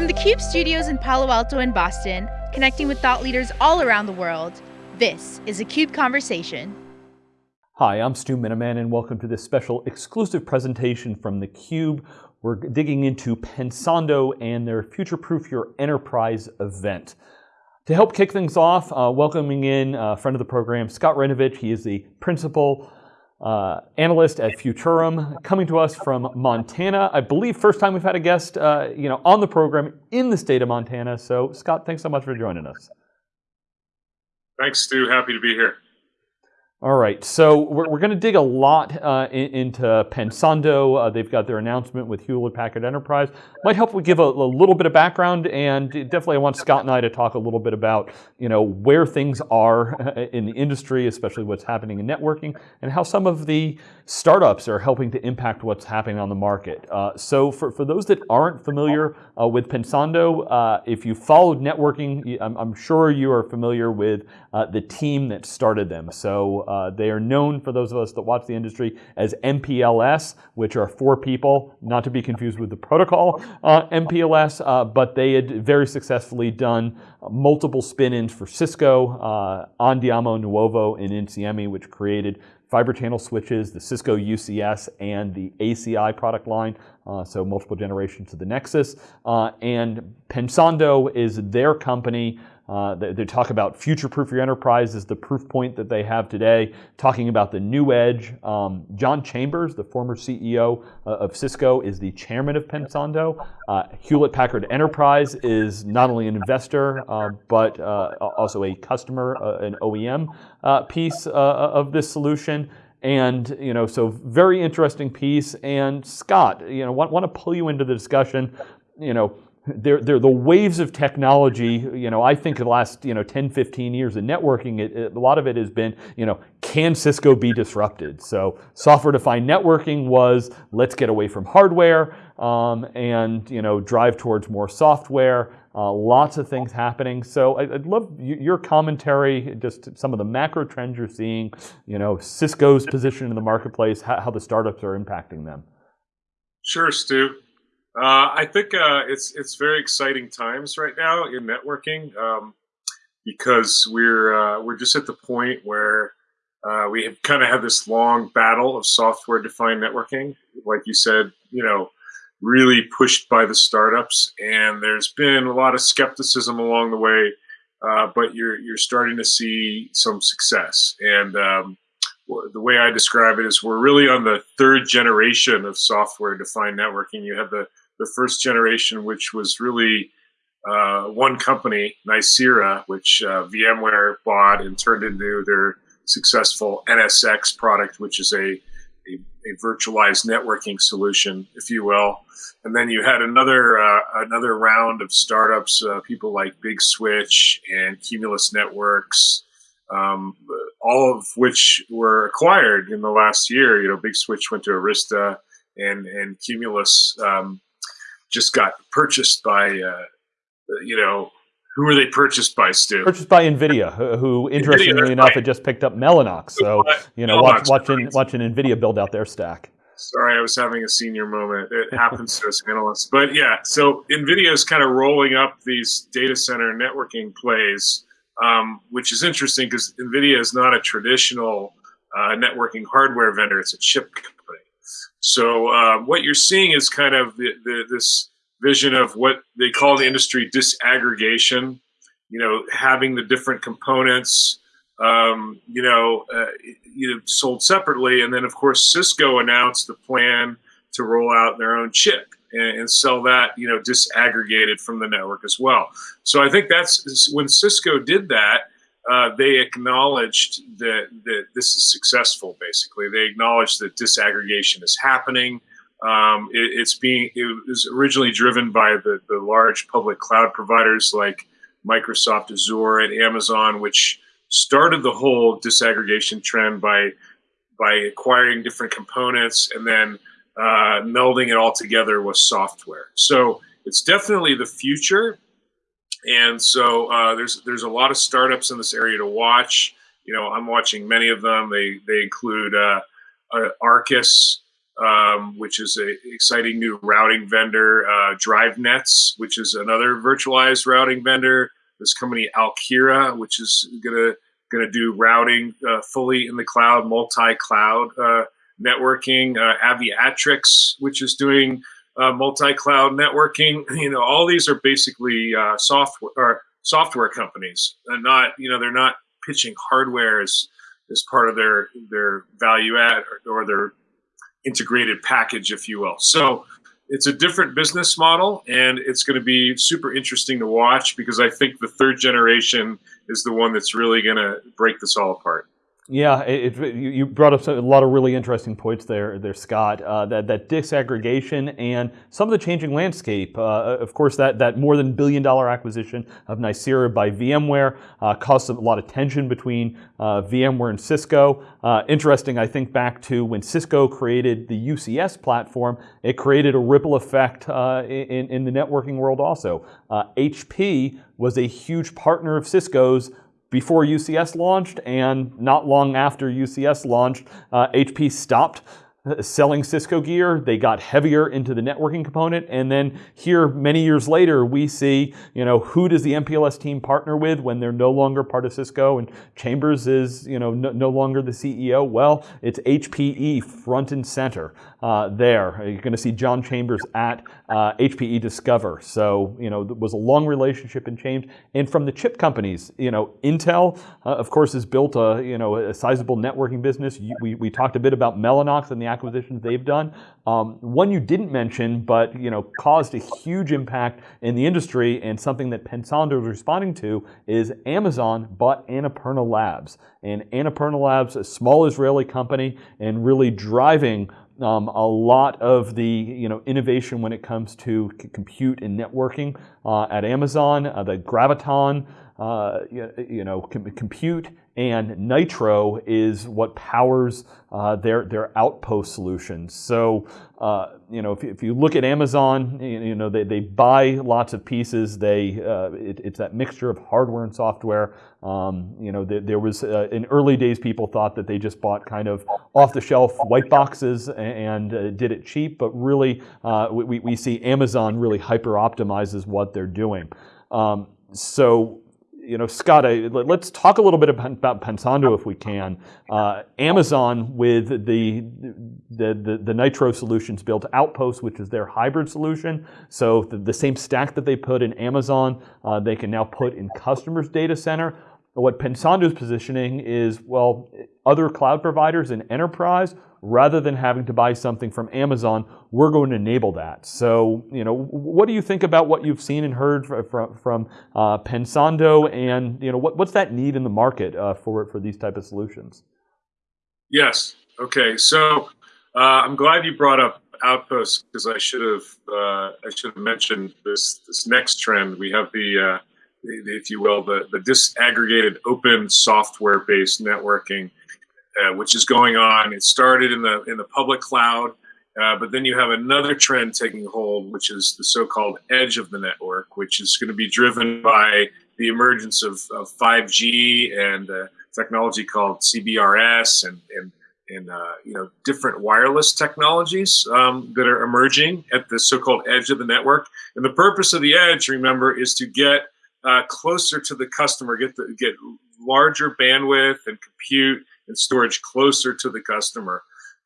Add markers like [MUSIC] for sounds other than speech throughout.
From the CUBE studios in Palo Alto and Boston, connecting with thought leaders all around the world, this is a CUBE Conversation. Hi, I'm Stu Miniman and welcome to this special exclusive presentation from the CUBE. We're digging into Pensando and their Future Proof Your Enterprise event. To help kick things off, uh, welcoming in a friend of the program, Scott Raynovich. He is the principal uh, analyst at Futurum, coming to us from Montana. I believe first time we've had a guest, uh, you know, on the program in the state of Montana. So, Scott, thanks so much for joining us. Thanks, Stu. Happy to be here. All right, so we're, we're going to dig a lot uh, in, into Pensando. Uh, they've got their announcement with Hewlett Packard Enterprise. Might help we give a, a, little bit of background, and definitely I want Scott and I to talk a little bit about you know where things are in the industry, especially what's happening in networking, and how some of the startups are helping to impact what's happening on the market. Uh, so for, for those that aren't familiar uh, with Pensando, uh, if you followed networking, I'm, I'm, sure you are familiar with uh, the team that started them. So uh, they are known for those of us that watch the industry as MPLS, which are four people, not to be confused with the protocol uh, MPLS, uh, but they had very successfully done multiple spin-ins for Cisco, uh, Andiamo, Nuovo, and Insieme, which created fiber channel switches, the Cisco UCS, and the ACI product line, uh, so multiple generations of the Nexus. Uh, and Pensando is their company uh, they, they, talk about future-proof your enterprise is the proof point that they have today, talking about the new edge. Um, John Chambers, the former CEO uh, of Cisco, is the chairman of Pensando. Uh, Hewlett-Packard Enterprise is not only an investor, uh, but uh, also a customer, uh, an OEM piece of this solution. And, you know, so very interesting piece. And Scott, you know, want, want to pull you into the discussion, you know, they're, they're the waves of technology, you know, I think the last, you know, 10, 15 years of networking, it, it, a lot of it has been, you know, can Cisco be disrupted? So software-defined networking was, let's get away from hardware um, and, you know, drive towards more software. Uh, lots of things happening. So I, would love your commentary, just some of the macro trends you're seeing, you know, Cisco's position in the marketplace, how, how the startups are impacting them. Sure, Stu. Uh, I think uh, it's it's very exciting times right now in networking um, because we're uh, we're just at the point where uh, we have kind of had this long battle of software defined networking, like you said, you know, really pushed by the startups, and there's been a lot of skepticism along the way, uh, but you're you're starting to see some success and. Um, the way I describe it is we're really on the third generation of software defined networking. You have the the first generation, which was really uh, one company, Nicira, which uh, VMware bought and turned into their successful NSX product, which is a, a, a virtualized networking solution, if you will. And then you had another uh, another round of startups, uh, people like Big Switch and Cumulus Networks, um, all of which were acquired in the last year. You know, Big Switch went to Arista, and and Cumulus um, just got purchased by, uh, you know, who were they purchased by, Stu? Purchased by NVIDIA, who, interestingly NVIDIA, enough, right. had just picked up Mellanox. So, you know, watch, watching, watching NVIDIA build out their stack. Sorry, I was having a senior moment. It [LAUGHS] happens to us analysts. But yeah, so NVIDIA is kind of rolling up these data center networking plays, um, which is interesting because NVIDIA is not a traditional uh, networking hardware vendor. It's a chip so uh, what you're seeing is kind of the, the, this vision of what they call the industry disaggregation. You know, having the different components, um, you know, uh, you know, sold separately, and then of course Cisco announced the plan to roll out their own chip and, and sell that, you know, disaggregated from the network as well. So I think that's when Cisco did that uh, they acknowledged that, that this is successful, basically. They acknowledged that disaggregation is happening. Um, it, it's being, it was originally driven by the, the large public cloud providers like Microsoft Azure and Amazon, which started the whole disaggregation trend by, by acquiring different components and then uh, melding it all together with software. So it's definitely the future and so uh, there's there's a lot of startups in this area to watch. You know, I'm watching many of them. They they include uh, uh, Arrcus, um, which is an exciting new routing vendor. Uh, DriveNets, which is another virtualized routing vendor. This company Alkira, which is gonna gonna do routing uh, fully in the cloud, multi-cloud uh, networking. Uh, Aviatrix, which is doing uh, multi-cloud networking. [LAUGHS] You know, all these are basically uh, software or software companies, and not you know they're not pitching hardware as as part of their their value add or, or their integrated package, if you will. So it's a different business model, and it's going to be super interesting to watch because I think the third generation is the one that's really going to break this all apart. Yeah, it, it, you brought up a lot of really interesting points there, there Scott. Uh, that, that disaggregation and some of the changing landscape. Uh, of course, that, that more than billion dollar acquisition of Nicira by VMware uh, caused a lot of tension between uh, VMware and Cisco. Uh, interesting, I think back to when Cisco created the UCS platform, it created a ripple effect uh, in, in the networking world also. HP was a huge partner of Cisco's before UCS launched and not long after UCS launched, uh, HP stopped selling Cisco gear. They got heavier into the networking component. And then here, many years later, we see, you know, who does the MPLS team partner with when they're no longer part of Cisco and Chambers is, you know, no, no longer the CEO? Well, it's HPE front and center uh, there. You're going to see John Chambers at uh, HPE Discover. So, you know, it was a long relationship in change. And from the chip companies, you know, Intel, uh, of course, has built a, you know, a sizable networking business. We, we talked a bit about Mellanox and the acquisitions they've done. Um, one you didn't mention, but you know, caused a huge impact in the industry, and something that Pensando is responding to is Amazon bought Annapurna Labs, and Annapurna Labs, a small Israeli company, and really driving um, a lot of the you know innovation when it comes to compute and networking uh, at Amazon. Uh, the Graviton, uh, you, you, know, com compute and Nitro is what powers uh, their their outpost solutions. So uh, you know, if, if you look at Amazon, you, know they, they buy lots of pieces. They uh, it, it's that mixture of hardware and software. Um, you know, there, there was uh, in early days people thought that they just bought kind of off the shelf white boxes and, uh, did it cheap, but really uh, we, we see Amazon really hyper optimizes what they're doing. Um, so you know, Scott, I, let's talk a little bit about Pensando if we can. Uh, Amazon with the, the, the, the, Nitro solutions built Outpost, which is their hybrid solution. So the, the same stack that they put in Amazon, uh, they can now put in customers' data center. What Pensando is positioning is, well, other cloud providers in enterprise rather than having to buy something from Amazon, we're going to enable that. So, you know, what do you think about what you've seen and heard from, from uh, Pensando and, you know, what, what's that need in the market uh, for, for these type of solutions? Yes. Okay. So uh, I'm glad you brought up Outposts because I should have uh, I should have mentioned this this next trend. We have the, uh, if you will, the, the disaggregated open software based networking uh, which is going on. It started in the in the public cloud, uh, but then you have another trend taking hold, which is the so-called edge of the network, which is going to be driven by the emergence of, of 5G and uh, technology called CBRS and and and uh, you know different wireless technologies um, that are emerging at the so-called edge of the network. And the purpose of the edge, remember, is to get uh, closer to the customer, get the, get larger bandwidth and compute and storage closer to the customer.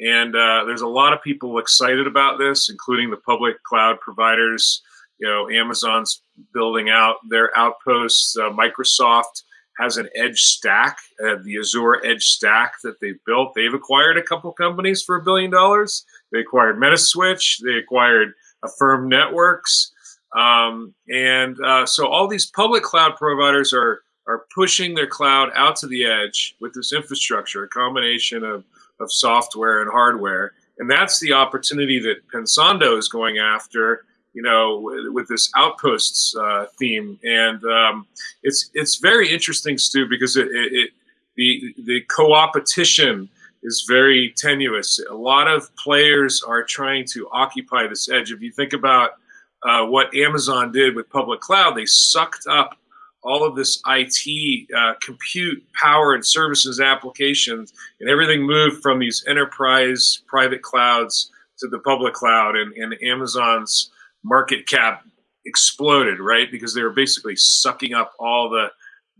And uh, there's a lot of people excited about this, including the public cloud providers. You know, Amazon's building out their outposts. Uh, Microsoft has an edge stack, uh, the Azure edge stack that they've built. They've acquired a couple companies for a billion dollars. They acquired Metaswitch. They acquired Affirm Networks. Um, and uh, so all these public cloud providers are are pushing their cloud out to the edge with this infrastructure, a combination of, of software and hardware. And that's the opportunity that Pensando is going after, you know, with, with this outposts uh, theme. And um, it's it's very interesting, Stu, because it, it, it the the co-opetition is very tenuous. A lot of players are trying to occupy this edge. If you think about uh, what Amazon did with public cloud, they sucked up all of this IT, uh, compute, power, and services applications, and everything moved from these enterprise private clouds to the public cloud, and, and Amazon's market cap exploded, right? Because they were basically sucking up all the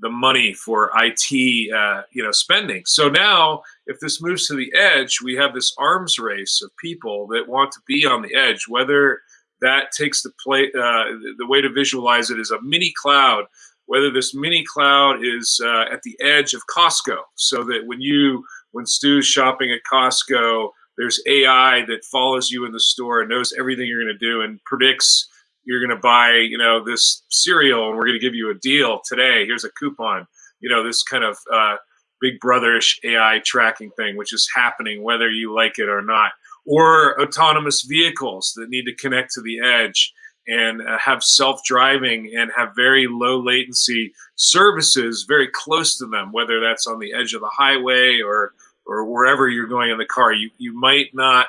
the money for IT, uh, you know, spending. So now, if this moves to the edge, we have this arms race of people that want to be on the edge. Whether that takes the play, uh, the way to visualize it is a mini cloud. Whether this mini cloud is uh, at the edge of Costco, so that when you, when Stu's shopping at Costco, there's AI that follows you in the store and knows everything you're going to do and predicts you're going to buy, you know, this cereal and we're going to give you a deal today. Here's a coupon. You know, this kind of uh, big brotherish AI tracking thing, which is happening whether you like it or not. Or autonomous vehicles that need to connect to the edge and uh, have self-driving and have very low latency services very close to them, whether that's on the edge of the highway or or wherever you're going in the car. You you might not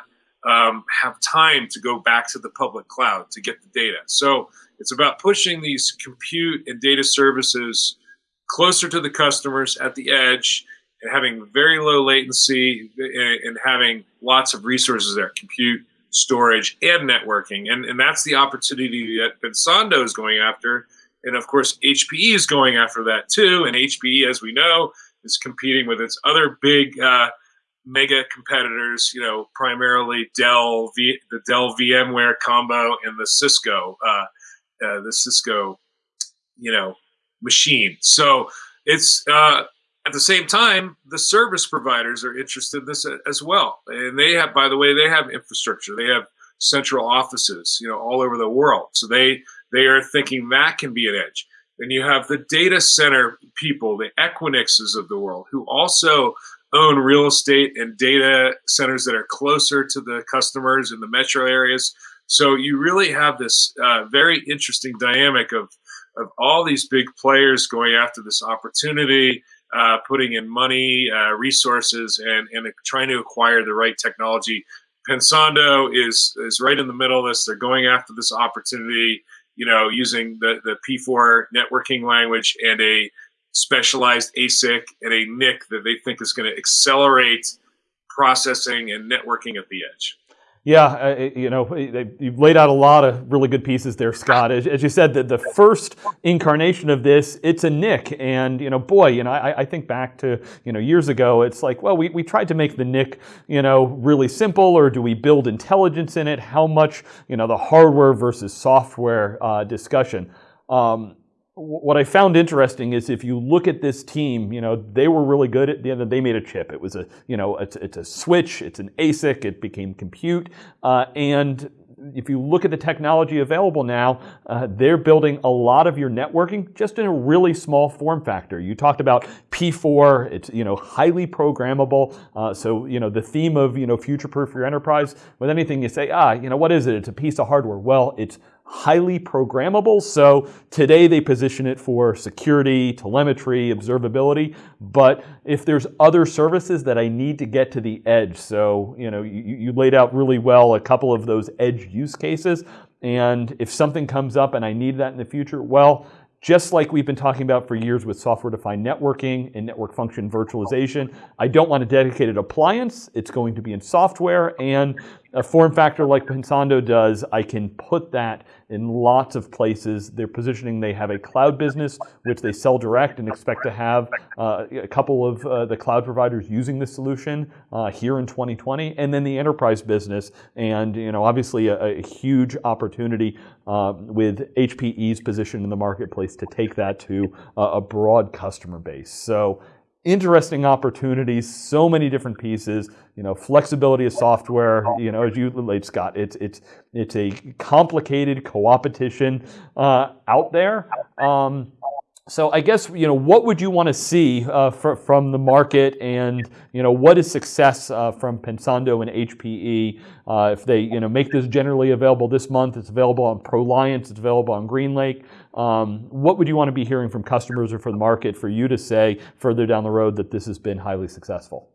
um, have time to go back to the public cloud to get the data. So it's about pushing these compute and data services closer to the customers at the edge and having very low latency and, having lots of resources there, compute, storage, and networking. And, and that's the opportunity that Pensando is going after. And of course, HPE is going after that too. And HPE, as we know, is competing with its other big uh, mega competitors, you know, primarily Dell, v, the Dell VMware combo, and the Cisco, uh, uh, the Cisco, you know, machine. So it's uh, at the same time, the service providers are interested in this as well, and they have, by the way, they have infrastructure. They have central offices, you know, all over the world. So they they are thinking that can be an edge. Then you have the data center people, the Equinixes of the world, who also own real estate and data centers that are closer to the customers in the metro areas. So you really have this uh, very interesting dynamic of of all these big players going after this opportunity, uh, putting in money, uh, resources, and and trying to acquire the right technology. Pensando is is right in the middle of this. They're going after this opportunity, you know, using the the P4 networking language and a specialized ASIC and a NIC that they think is going to accelerate processing and networking at the edge. Yeah, uh, you know, you've laid out a lot of really good pieces there, Scott. As, you said, the, the first incarnation of this, it's a NIC. And, you know, boy, you know, I, I, think back to, you know, years ago, it's like, well, we, we tried to make the NIC, you know, really simple, or do we build intelligence in it? How much, you know, the hardware versus software uh, discussion. Um, what I found interesting is if you look at this team, you know, they were really good at the end. Of, They made a chip. It was a, you know, it's, it's a switch. It's an ASIC. It became compute. Uh, and if you look at the technology available now, uh, they're building a lot of your networking just in a really small form factor. You talked about P4. It's you know highly programmable. Uh, so you know the theme of you know future-proof your enterprise. With anything you say, ah, you know what is it? It's a piece of hardware. Well, it's highly programmable. So today they position it for security, telemetry, observability. But if there's other services that I need to get to the edge, so you know you, you laid out really well a couple of those edge use cases. And if something comes up and I need that in the future, well, just like we've been talking about for years with software-defined networking and network function virtualization. I don't want a dedicated appliance. It's going to be in software and a form factor like Pensando does, I can put that in lots of places. They're positioning, they have a cloud business, which they sell direct and expect to have uh, a couple of uh, the cloud providers using the solution uh, here in 2020, and then the enterprise business. And, you know, obviously a, a huge opportunity uh, with HPE's position in the marketplace to take that to a broad customer base. So interesting opportunities, so many different pieces, you know, flexibility of software, you know, as you laid, Scott, it's, it's, it's a complicated co-opetition uh, out there. Um, so I guess you know what would you want to see uh, for, from the market, and you know what is success uh, from Pensando and HPE uh, if they you know make this generally available this month? It's available on ProLiants, it's available on GreenLake. Um, what would you want to be hearing from customers or from the market for you to say further down the road that this has been highly successful?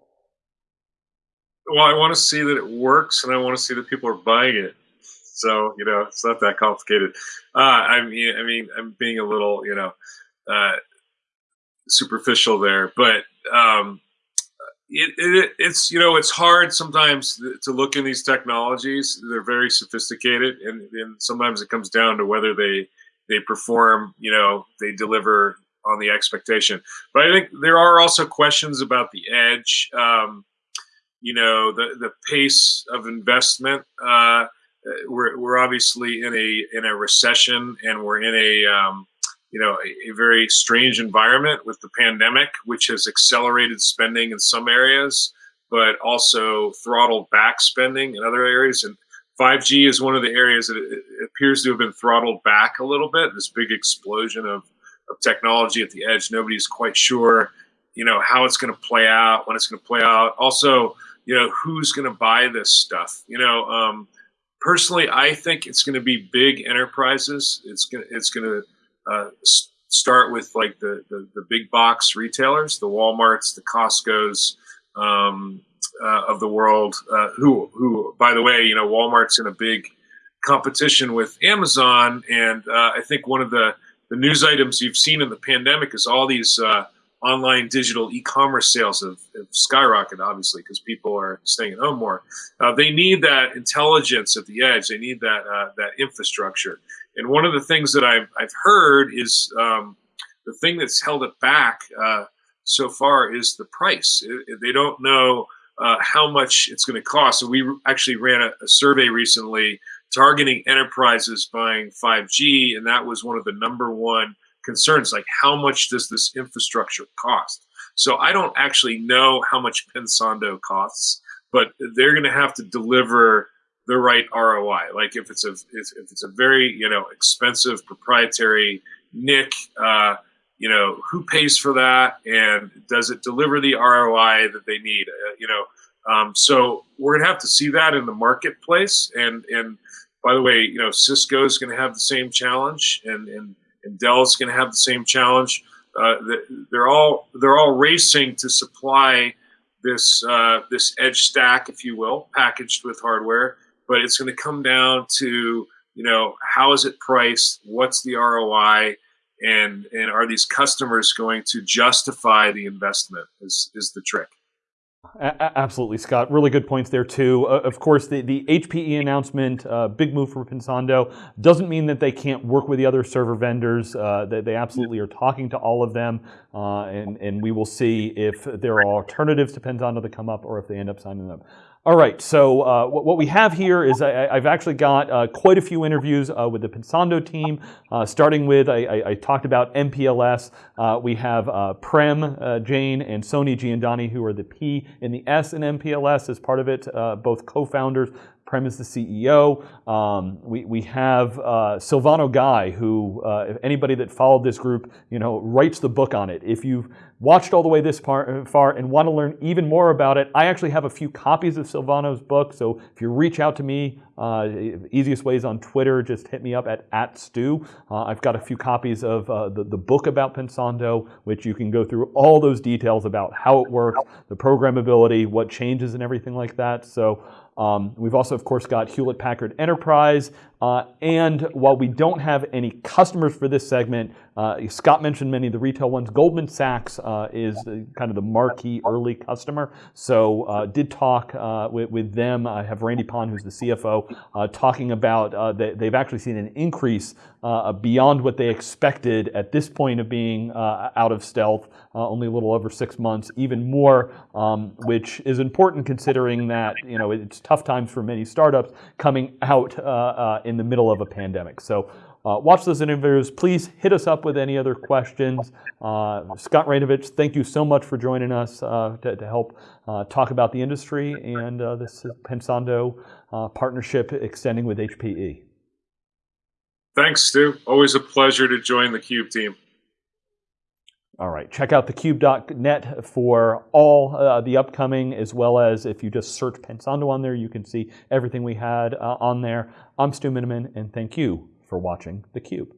Well, I want to see that it works, and I want to see that people are buying it. So you know, it's not that complicated. Uh, I mean, I mean, I'm being a little you know uh, superficial there, but um, it, it, it's you know it's hard sometimes to look in these technologies. They're very sophisticated, and, and sometimes it comes down to whether they they perform. You know, they deliver on the expectation. But I think there are also questions about the edge. Um, you know, the the pace of investment. Uh, we're we're obviously in a in a recession, and we're in a um, you know, a, a, very strange environment with the pandemic, which has accelerated spending in some areas, but also throttled back spending in other areas. And 5G is one of the areas that appears to have been throttled back a little bit. This big explosion of, of technology at the edge. Nobody's quite sure, you know, how it's going to play out, when it's going to play out. Also, you know, who's going to buy this stuff? You know, um, personally, I think it's going to be big enterprises. It's going to, it's going to uh, start with like the, the, the big box retailers, the WalMarts, the Costco's um, uh, of the world. Uh, who who by the way, you know, Walmart's in a big competition with Amazon, and uh, I think one of the the news items you've seen in the pandemic is all these uh, online digital e-commerce sales have, have skyrocketed, obviously, because people are staying at home more. Uh, they need that intelligence at the edge. They need that uh, that infrastructure. And one of the things that I've, I've heard is um, the thing that's held it back uh, so far is the price. It, it, they don't know uh, how much it's going to cost. So we actually ran a, a, survey recently targeting enterprises buying 5G, and that was one of the number one concerns. Like, how much does this infrastructure cost? So I don't actually know how much Pensando costs, but they're going to have to deliver the right ROI. Like if it's a if, if it's a very you know expensive proprietary NIC, uh, you know who pays for that and does it deliver the ROI that they need? Uh, you know, um, so we're gonna have to see that in the marketplace. And and by the way, you know Cisco is gonna have the same challenge, and and and Dell's gonna have the same challenge. Uh, they're all they're all racing to supply this uh, this edge stack, if you will, packaged with hardware but it's going to come down to you know how is it priced what's the roi and and are these customers going to justify the investment is is the trick a- absolutely, Scott. Really good points there too. Uh, of course, the, the HPE announcement, uh, big move for Pensando, doesn't mean that they can't work with the other server vendors. Uh, they, they, absolutely are talking to all of them, uh, and and we will see if there are alternatives to Pensando that come up, or if they end up signing them. All right, so uh, what we have here is I, have actually got uh, quite a few interviews uh, with the Pensando team, uh, starting with, I, I, I, talked about MPLS. Uh, we have uh, Prem Jain and Soni Jiandani, who are the P and the S in MPLS as part of it, both co-founders. Prem is the CEO. Um, we, we have uh, Silvano Gai, who, uh, if anybody that followed this group, you know, writes the book on it. If you've watched all the way this par, far and want to learn even more about it, I actually have a few copies of Silvano's book. So if you reach out to me, uh, easiest ways on Twitter, just hit me up at, at Stu. Uh, I've got a few copies of uh, the, the book about Pensando, which you can go through all those details about how it works, the programmability, what changes and everything like that. So um, we've also, of course, got Hewlett Packard Enterprise. Uh, and while we don't have any customers for this segment, uh, Scott mentioned many of the retail ones. Goldman Sachs uh, is kind of the marquee early customer. So uh, did talk uh, with, with, them. I have Randy Pond, who's the CFO, uh, talking about that they've actually seen an increase beyond what they expected at this point of being out of stealth, only a little over six months, even more, um, which is important considering that you know it's tough times for many startups coming out in the middle of a pandemic. So uh, watch those interviews. Please hit us up with any other questions. Uh, Scott Raynovich, thank you so much for joining us uh, to, to, help uh, talk about the industry and uh, this Pensando uh, partnership extending with HPE. Thanks, Stu. Always a pleasure to join the Cube team. All right, check out thecube.net for all uh, the upcoming, as well as if you just search Pensando on there, you can see everything we had uh, on there. I'm Stu Miniman, and thank you for watching theCUBE.